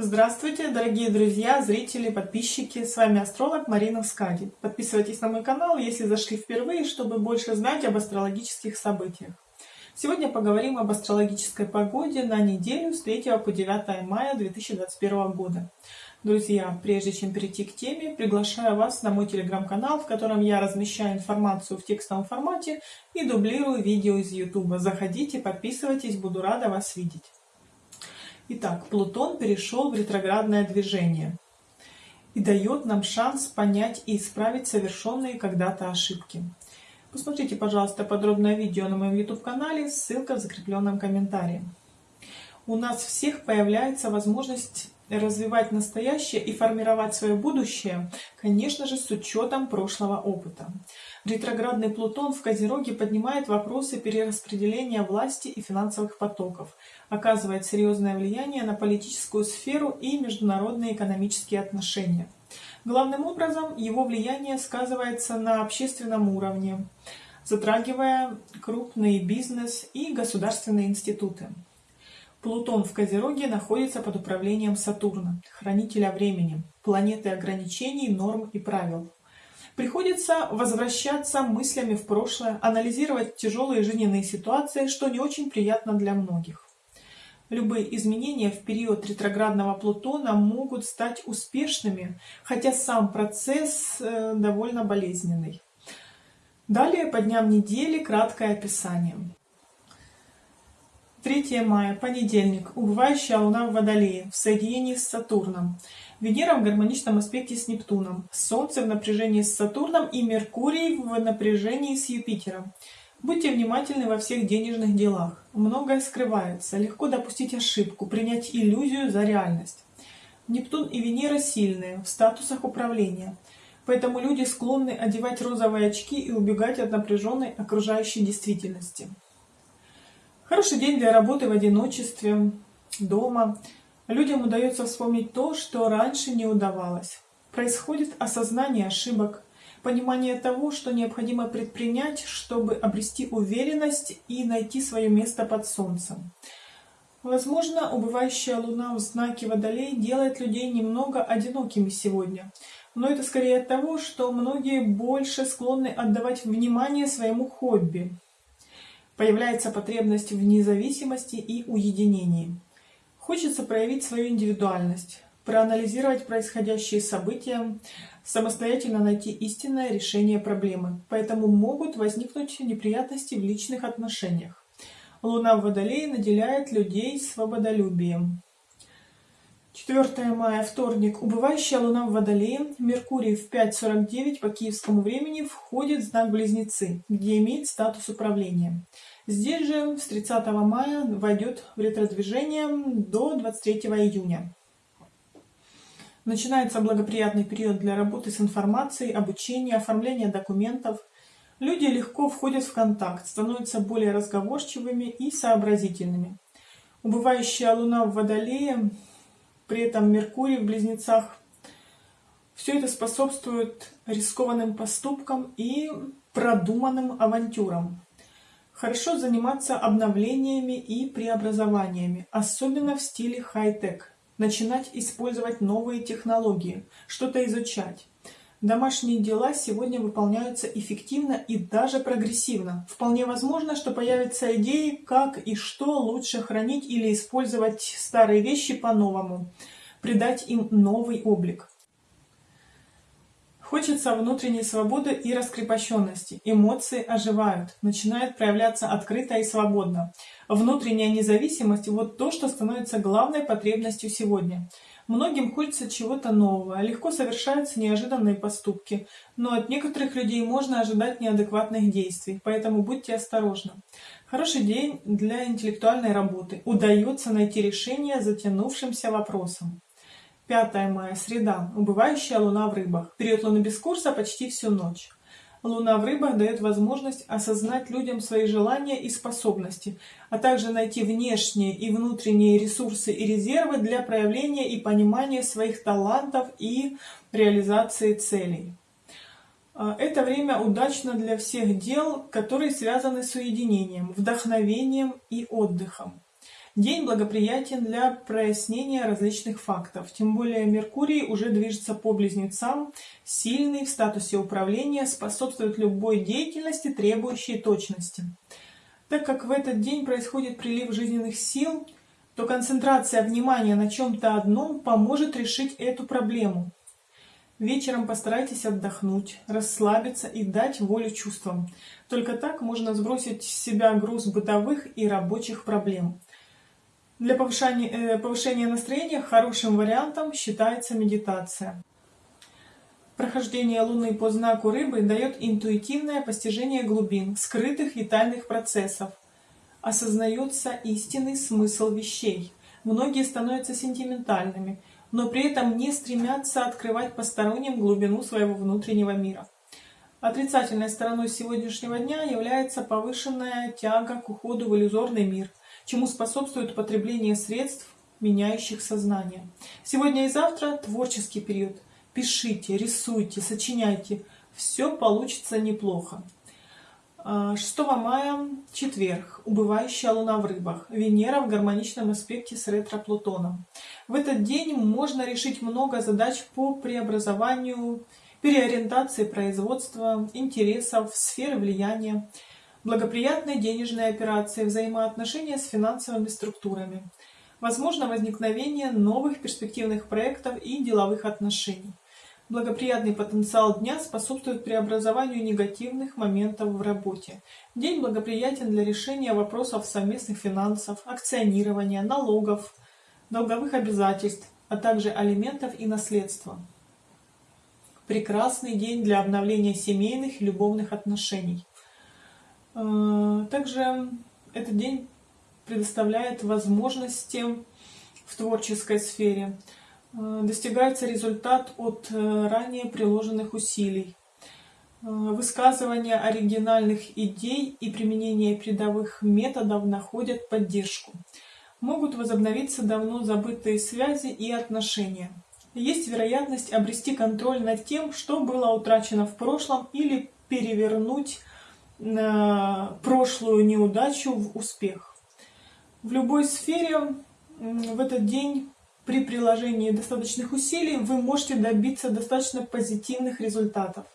Здравствуйте, дорогие друзья, зрители, подписчики. С вами астролог Марина Скади. Подписывайтесь на мой канал, если зашли впервые, чтобы больше знать об астрологических событиях. Сегодня поговорим об астрологической погоде на неделю с 3 по 9 мая 2021 года. Друзья, прежде чем перейти к теме, приглашаю вас на мой телеграм-канал, в котором я размещаю информацию в текстовом формате и дублирую видео из YouTube. Заходите, подписывайтесь, буду рада вас видеть. Итак, Плутон перешел в ретроградное движение и дает нам шанс понять и исправить совершенные когда-то ошибки. Посмотрите, пожалуйста, подробное видео на моем YouTube-канале, ссылка в закрепленном комментарии. У нас всех появляется возможность развивать настоящее и формировать свое будущее, конечно же, с учетом прошлого опыта. Ретроградный Плутон в Козероге поднимает вопросы перераспределения власти и финансовых потоков, оказывает серьезное влияние на политическую сферу и международные экономические отношения. Главным образом его влияние сказывается на общественном уровне, затрагивая крупный бизнес и государственные институты. Плутон в Козероге находится под управлением Сатурна, хранителя времени, планеты ограничений, норм и правил. Приходится возвращаться мыслями в прошлое, анализировать тяжелые жизненные ситуации, что не очень приятно для многих. Любые изменения в период ретроградного Плутона могут стать успешными, хотя сам процесс э, довольно болезненный. Далее по дням недели краткое описание. 3 мая, понедельник, убывающая Луна в Водолее, в соединении с Сатурном. Венера в гармоничном аспекте с Нептуном, Солнце в напряжении с Сатурном и Меркурий в напряжении с Юпитером. Будьте внимательны во всех денежных делах. Многое скрывается, легко допустить ошибку, принять иллюзию за реальность. Нептун и Венера сильные, в статусах управления. Поэтому люди склонны одевать розовые очки и убегать от напряженной окружающей действительности. Хороший день для работы в одиночестве, дома. Людям удается вспомнить то, что раньше не удавалось. Происходит осознание ошибок, понимание того, что необходимо предпринять, чтобы обрести уверенность и найти свое место под солнцем. Возможно, убывающая луна в знаке Водолей делает людей немного одинокими сегодня. Но это скорее от того, что многие больше склонны отдавать внимание своему хобби, Появляется потребность в независимости и уединении. Хочется проявить свою индивидуальность, проанализировать происходящие события, самостоятельно найти истинное решение проблемы. Поэтому могут возникнуть неприятности в личных отношениях. Луна в Водолее наделяет людей свободолюбием. 4 мая, вторник. Убывающая Луна в Водолее, Меркурий в 5.49 по киевскому времени входит в знак Близнецы, где имеет статус управления. Здесь же с 30 мая войдет в ретродвижение до 23 июня. Начинается благоприятный период для работы с информацией, обучения, оформления документов. Люди легко входят в контакт, становятся более разговорчивыми и сообразительными. Убывающая Луна в Водолее при этом Меркурий в Близнецах. Все это способствует рискованным поступкам и продуманным авантюрам. Хорошо заниматься обновлениями и преобразованиями, особенно в стиле хай-тек. Начинать использовать новые технологии, что-то изучать. Домашние дела сегодня выполняются эффективно и даже прогрессивно. Вполне возможно, что появятся идеи, как и что лучше хранить или использовать старые вещи по-новому, придать им новый облик. Хочется внутренней свободы и раскрепощенности. Эмоции оживают, начинают проявляться открыто и свободно. Внутренняя независимость – вот то, что становится главной потребностью сегодня. Многим хочется чего-то нового, легко совершаются неожиданные поступки, но от некоторых людей можно ожидать неадекватных действий, поэтому будьте осторожны. Хороший день для интеллектуальной работы. Удается найти решение затянувшимся вопросам. 5 мая, среда. Убывающая луна в рыбах. Период луны без курса почти всю ночь. Луна в рыбах дает возможность осознать людям свои желания и способности, а также найти внешние и внутренние ресурсы и резервы для проявления и понимания своих талантов и реализации целей. А, это время удачно для всех дел, которые связаны с уединением, вдохновением и отдыхом. День благоприятен для прояснения различных фактов, тем более Меркурий уже движется по близнецам, сильный в статусе управления, способствует любой деятельности, требующей точности. Так как в этот день происходит прилив жизненных сил, то концентрация внимания на чем-то одном поможет решить эту проблему. Вечером постарайтесь отдохнуть, расслабиться и дать волю чувствам. Только так можно сбросить с себя груз бытовых и рабочих проблем. Для повышения, э, повышения настроения хорошим вариантом считается медитация. Прохождение Луны по знаку Рыбы дает интуитивное постижение глубин, скрытых витальных процессов. Осознается истинный смысл вещей. Многие становятся сентиментальными, но при этом не стремятся открывать посторонним глубину своего внутреннего мира. Отрицательной стороной сегодняшнего дня является повышенная тяга к уходу в иллюзорный мир, чему способствует употребление средств, меняющих сознание. Сегодня и завтра творческий период. Пишите, рисуйте, сочиняйте. Все получится неплохо. 6 а, мая, четверг, убывающая луна в рыбах, Венера в гармоничном аспекте с ретро-Плутоном. В этот день можно решить много задач по преобразованию, переориентации производства, интересов, сферы влияния, благоприятные денежные операции, взаимоотношения с финансовыми структурами. Возможно возникновение новых перспективных проектов и деловых отношений. Благоприятный потенциал дня способствует преобразованию негативных моментов в работе. День благоприятен для решения вопросов совместных финансов, акционирования, налогов, долговых обязательств, а также алиментов и наследства. Прекрасный день для обновления семейных и любовных отношений. Э, также этот день предоставляет возможности в творческой сфере. Э, достигается результат от э, ранее приложенных усилий. Высказывание оригинальных идей и применение передовых методов находят поддержку. Могут возобновиться давно забытые связи и отношения. Есть вероятность обрести контроль над тем, что было утрачено в прошлом, или перевернуть прошлую неудачу в успех. В любой сфере в этот день при приложении достаточных усилий вы можете добиться достаточно позитивных результатов.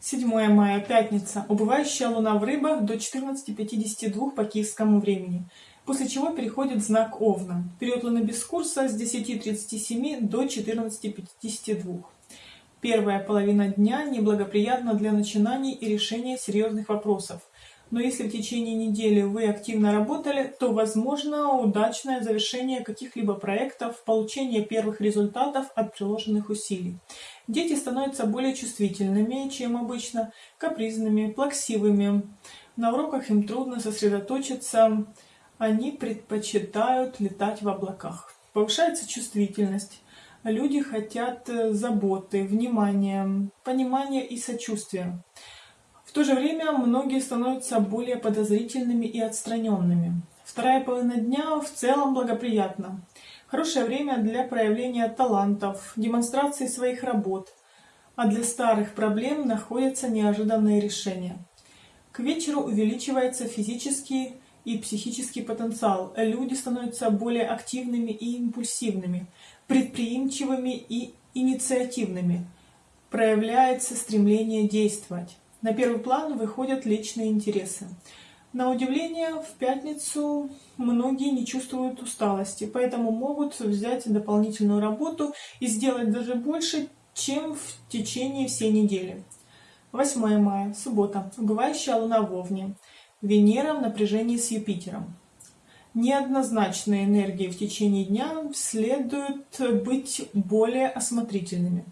7 мая, пятница. Убывающая луна в рыбах до 14.52 по киевскому времени, после чего переходит знак Овна. Период луны без курса с 10.37 до 14.52. Первая половина дня неблагоприятна для начинаний и решения серьезных вопросов но если в течение недели вы активно работали, то возможно удачное завершение каких-либо проектов, получение первых результатов от приложенных усилий. Дети становятся более чувствительными, чем обычно, капризными, плаксивыми. На уроках им трудно сосредоточиться, они предпочитают летать в облаках. Повышается чувствительность. Люди хотят заботы, внимания, понимания и сочувствия. В то же время многие становятся более подозрительными и отстраненными. Вторая половина дня в целом благоприятна. Хорошее время для проявления талантов, демонстрации своих работ. А для старых проблем находятся неожиданные решения. К вечеру увеличивается физический и психический потенциал. Люди становятся более активными и импульсивными, предприимчивыми и инициативными. Проявляется стремление действовать. На первый план выходят личные интересы. На удивление, в пятницу многие не чувствуют усталости, поэтому могут взять дополнительную работу и сделать даже больше, чем в течение всей недели. 8 мая, суббота. Убывающая луна в Овне. Венера в напряжении с Юпитером. Неоднозначные энергии в течение дня следует быть более осмотрительными.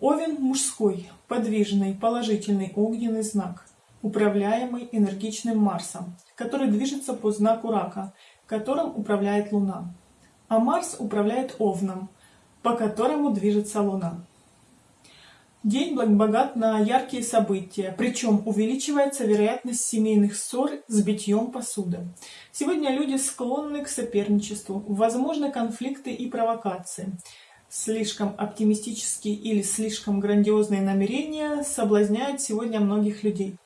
Овен мужской, подвижный, положительный огненный знак, управляемый энергичным Марсом, который движется по знаку Рака, которым управляет Луна. А Марс управляет Овном, по которому движется Луна. День богат на яркие события, причем увеличивается вероятность семейных ссор с битьем посуды. Сегодня люди склонны к соперничеству, возможны конфликты и провокации слишком оптимистические или слишком грандиозные намерения соблазняют сегодня многих людей.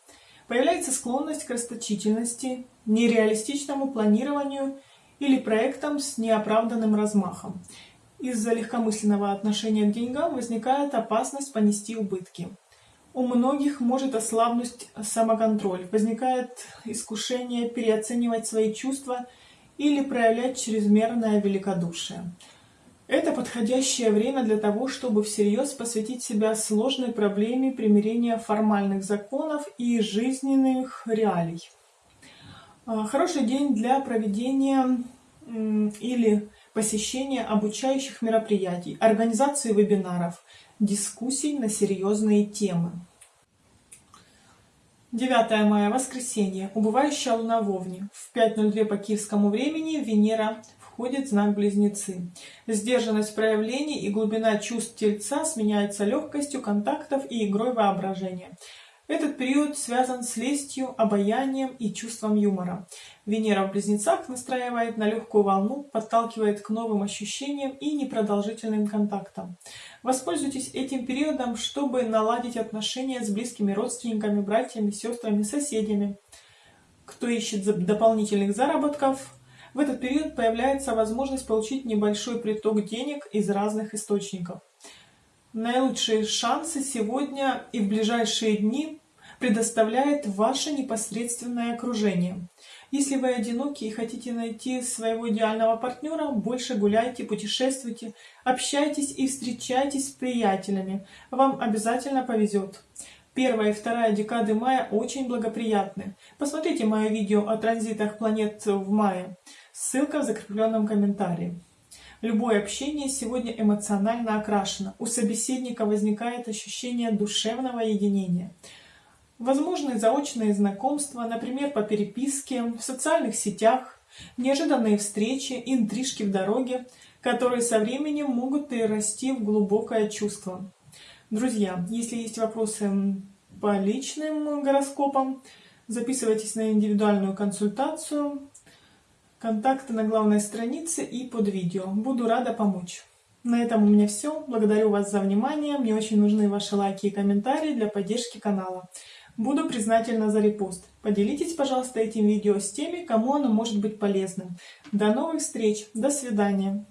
Появляется склонность к расточительности, нереалистичному планированию или проектам с неоправданным размахом. Из-за легкомысленного отношения к деньгам возникает опасность понести убытки. У многих может ослабнуть самоконтроль, возникает искушение переоценивать свои чувства или проявлять чрезмерное великодушие. Это подходящее время для того, чтобы всерьез посвятить себя сложной проблеме примирения формальных законов и жизненных реалий. А, хороший день для проведения или посещения обучающих мероприятий, организации вебинаров, дискуссий на серьезные темы. 9 мая, воскресенье, убывающая луна в Овне. В 5.02 по киевскому времени Венера входит в знак Близнецы. Сдержанность проявлений и глубина чувств Тельца сменяется легкостью контактов и игрой воображения. Этот период связан с лестью, обаянием и чувством юмора. Венера в Близнецах настраивает на легкую волну, подталкивает к новым ощущениям и непродолжительным контактам. Воспользуйтесь этим периодом, чтобы наладить отношения с близкими родственниками, братьями, сестрами, соседями. Кто ищет дополнительных заработков, в этот период появляется возможность получить небольшой приток денег из разных источников. Наилучшие шансы сегодня и в ближайшие дни предоставляет ваше непосредственное окружение. Если вы одиноки и хотите найти своего идеального партнера, больше гуляйте, путешествуйте, общайтесь и встречайтесь с приятелями. Вам обязательно повезет. Первая и вторая декады мая очень благоприятны. Посмотрите мое видео о транзитах планет в мае. Ссылка в закрепленном комментарии. Любое общение сегодня эмоционально окрашено. У собеседника возникает ощущение душевного единения. Возможны заочные знакомства, например, по переписке, в социальных сетях, неожиданные встречи, интрижки в дороге, которые со временем могут перерасти в глубокое чувство. Друзья, если есть вопросы по личным гороскопам, записывайтесь на индивидуальную консультацию. Контакты на главной странице и под видео. Буду рада помочь. На этом у меня все. Благодарю вас за внимание. Мне очень нужны ваши лайки и комментарии для поддержки канала. Буду признательна за репост. Поделитесь, пожалуйста, этим видео с теми, кому оно может быть полезным. До новых встреч. До свидания.